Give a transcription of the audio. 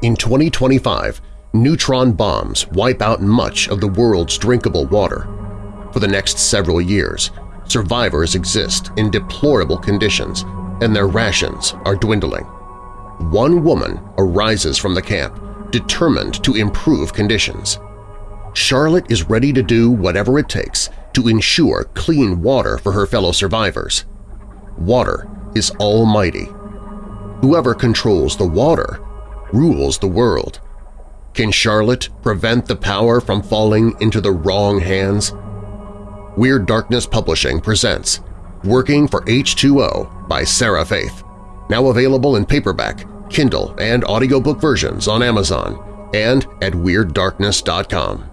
In 2025, neutron bombs wipe out much of the world's drinkable water. For the next several years, survivors exist in deplorable conditions and their rations are dwindling. One woman arises from the camp, determined to improve conditions. Charlotte is ready to do whatever it takes to ensure clean water for her fellow survivors. Water is almighty. Whoever controls the water rules the world. Can Charlotte prevent the power from falling into the wrong hands? Weird Darkness Publishing presents Working for H2O by Sarah Faith, now available in paperback, Kindle, and audiobook versions on Amazon and at WeirdDarkness.com.